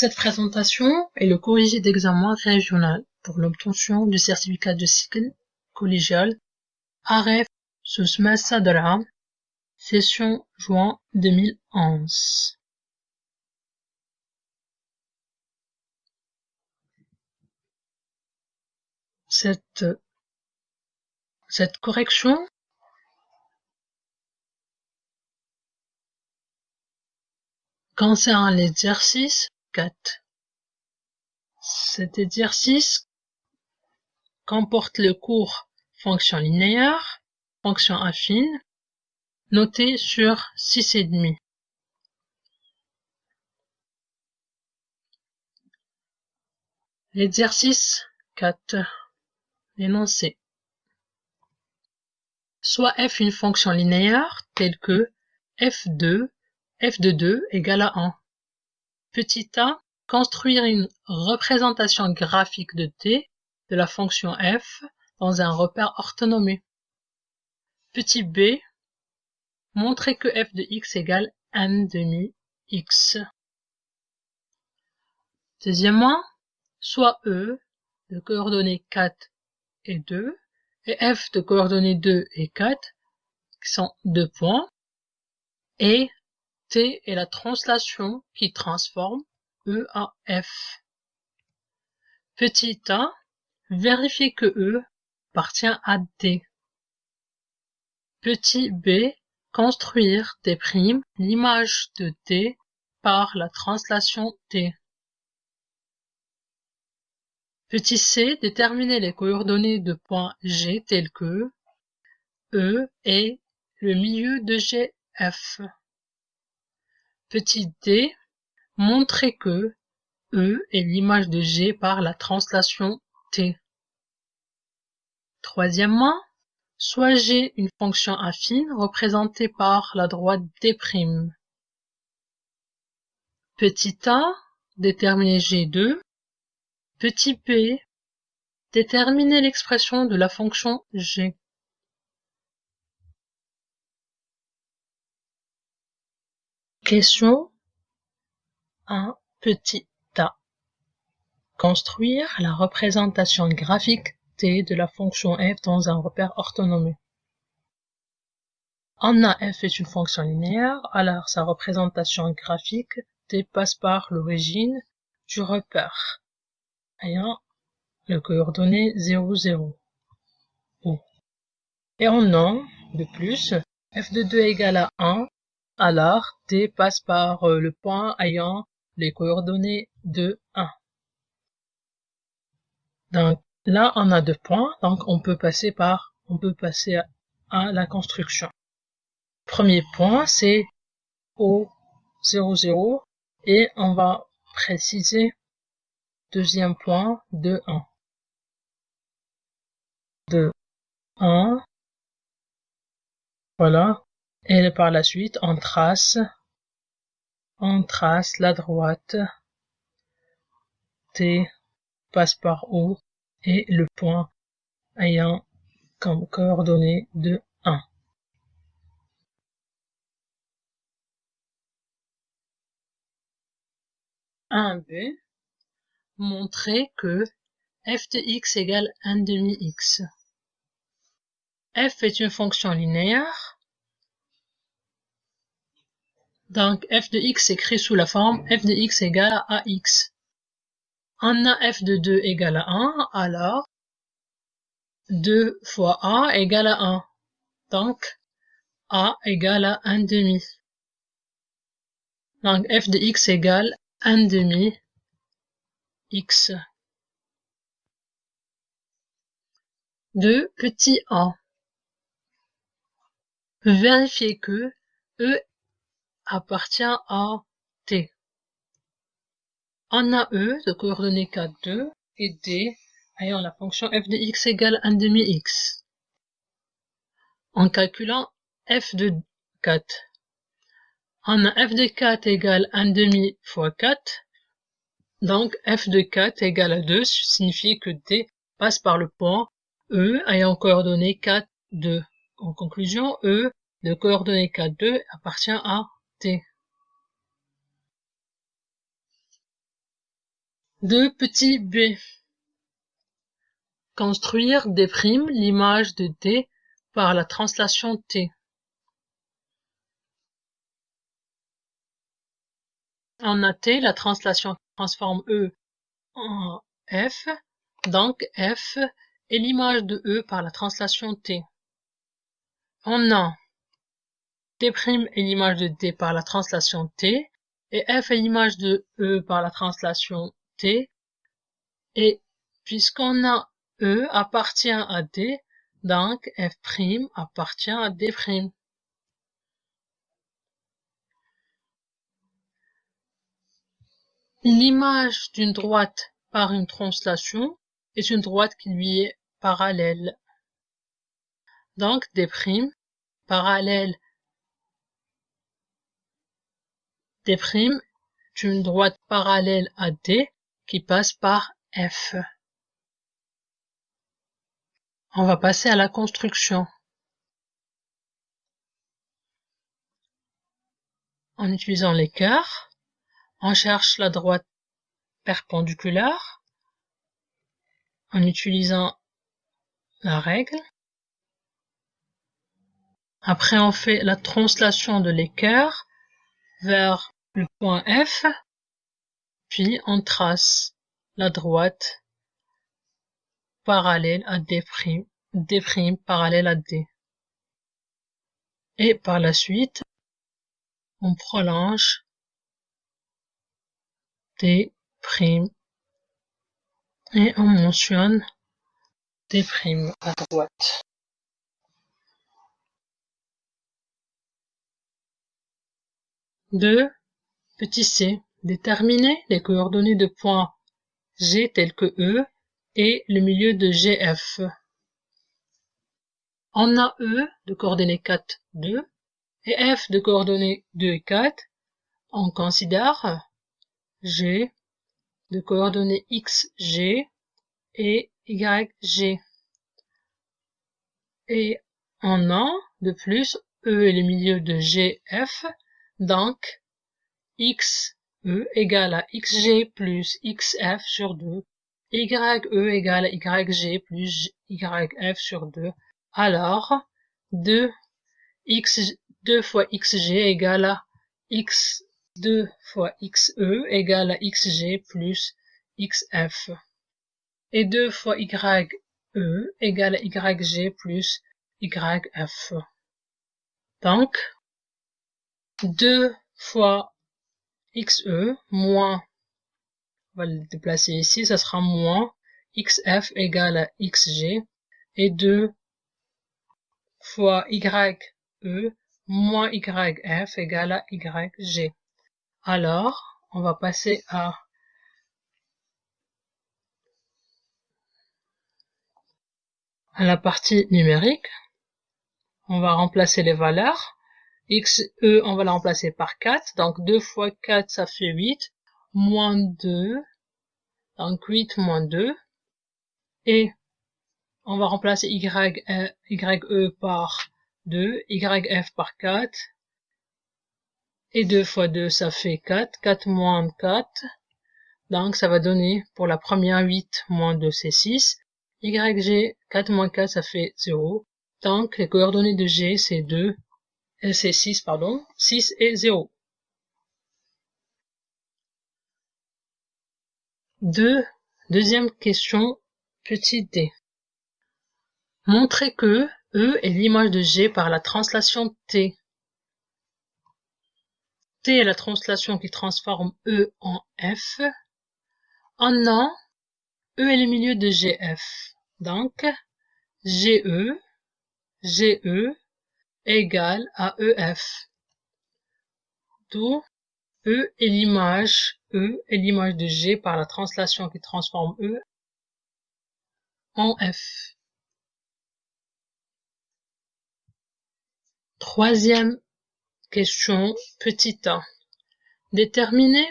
Cette présentation est le corrigé d'examen régional pour l'obtention du certificat de cycle collégial AREF sous Massa session juin 2011. Cette, cette correction concerne l'exercice 4. Cet exercice comporte le cours fonction linéaire, fonction affine, noté sur 6,5. L'exercice 4. L'énoncé. Soit f une fonction linéaire telle que f2, f de 2 égale à 1. Petit a, construire une représentation graphique de t de la fonction f dans un repère orthonomé. Petit b, montrer que f de x égale n demi x. Deuxièmement, soit e de coordonnées 4 et 2 et f de coordonnées 2 et 4 qui sont deux points et T est la translation qui transforme E à F. Petit a, vérifier que E appartient à D. Petit b, construire T' l'image de T par la translation T. Petit c, déterminer les coordonnées de points G tels que E est le milieu de GF. Petit d, montrer que E est l'image de G par la translation T. Troisièmement, soit G une fonction affine représentée par la droite D'. Petit a, déterminer G2. Petit p, déterminer l'expression de la fonction G. Question 1. Petit a. Construire la représentation graphique T de la fonction f dans un repère orthonomé. En A, f est une fonction linéaire, alors sa représentation graphique T passe par l'origine du repère ayant le coordonnée 0, 0. Et en A, de plus, f de 2 égale à 1 alors T passe par euh, le point ayant les coordonnées de 1. Donc là, on a deux points, donc on peut passer par, on peut passer à, la construction. Premier point, c'est O 0, 0, et on va préciser deuxième point de 1. De 1, voilà, et par la suite on trace on trace la droite T passe par O et le point ayant comme coordonnée de 1. Un b montrer que f de x égale 1 demi x. f est une fonction linéaire donc f de x s'écrit sous la forme f de x égale à ax. On a f de 2 égale à 1, alors 2 fois a égale à 1. Donc a égale à 1 demi. Donc f de x égale 1 demi x. 2 petit a. Vérifier que E appartient à T. On a E de coordonnées 4, 2 et D ayant la fonction f de x égale 1 demi x. En calculant f de 4, on a f de 4 égale 1 demi fois 4, donc f de 4 égale à 2 signifie que D passe par le point E ayant coordonnées 4, 2. En conclusion, E de coordonnées 4, 2 appartient à T. 2 petit b. Construire des primes l'image de d par la translation t. En AT, la translation transforme E en F, donc F est l'image de E par la translation T. En A, T' est l'image de D par la translation T, et F est l'image de E par la translation T, et puisqu'on a E appartient à D, donc F' appartient à D'. L'image d'une droite par une translation est une droite qui lui est parallèle. Donc D' parallèle D' est une droite parallèle à D qui passe par F. On va passer à la construction. En utilisant cœurs, on cherche la droite perpendiculaire en utilisant la règle. Après, on fait la translation de l'équerre vers le point F, puis on trace la droite parallèle à D', D' parallèle à D. Et par la suite, on prolonge T' et on mentionne T' à droite. C. Déterminer les coordonnées de points G tels que E et le milieu de GF. On a E de coordonnées 4, 2 et F de coordonnées 2 et 4. On considère G de coordonnées xg et yg. Et en a de plus E est le milieu de GF, donc x e égale à xg plus xf sur 2, ye égale à yg plus yf sur 2. Alors, 2, x, 2 fois xg égale à x 2 fois xe égale à xg plus xf. Et 2 fois ye égale à yg plus yf. Donc, 2 fois xe moins, on va le déplacer ici, ça sera moins xf égale à xg et 2 fois ye moins yf égale à yg. Alors, on va passer à à la partie numérique. On va remplacer les valeurs. Xe, on va la remplacer par 4. Donc 2 fois 4, ça fait 8. Moins 2. Donc 8 moins 2. Et on va remplacer ye par 2, yf par 4, et 2 fois 2, ça fait 4. 4 moins 4. Donc, ça va donner pour la première 8 moins 2, c'est 6. YG, 4 moins 4, ça fait 0. Donc, les coordonnées de G, c'est 2. Euh, c'est 6, pardon. 6 et 0. 2. Deuxième question, petit d. Montrer que E est l'image de G par la translation T. T est la translation qui transforme E en F. En an, E est le milieu de GF. Donc, GE, GE égale à EF. D'où E est l'image, E est l'image de G par la translation qui transforme E en F. Troisième Question petit a. Déterminer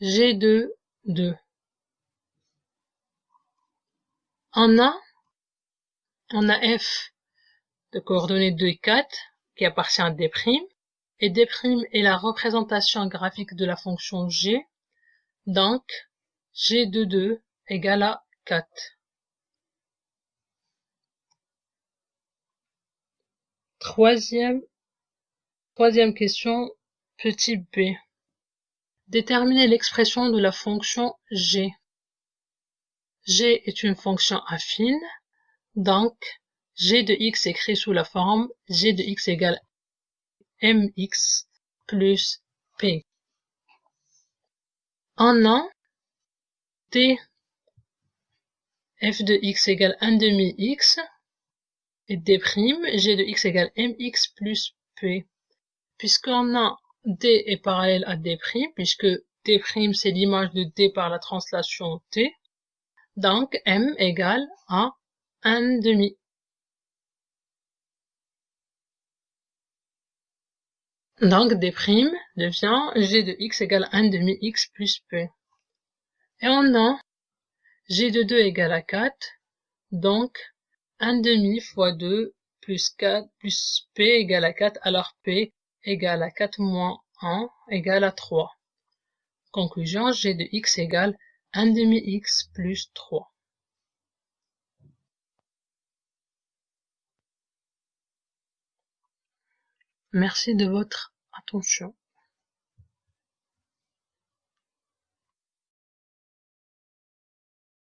G2, 2. En A, on a F de coordonnées 2 et 4 qui appartient à D', et D' est la représentation graphique de la fonction G, donc g de 2 égale à 4. Troisième, troisième question, petit b. Déterminer l'expression de la fonction g. g est une fonction affine, donc g de x écrit sous la forme g de x égale mx plus p. En a, t f de x égale 1 demi x et d' g de x égale mx plus p. Puisqu'on a d est parallèle à d', puisque d' c'est l'image de d par la translation t, donc m égale à 1 demi. Donc d' devient g de x égale 1 demi x plus p. Et on a g de 2 égale à 4, donc 1 demi fois 2 plus 4 plus p égale à 4, alors p égale à 4 moins 1 égale à 3. Conclusion, g de x égale 1 demi x plus 3. Merci de votre attention.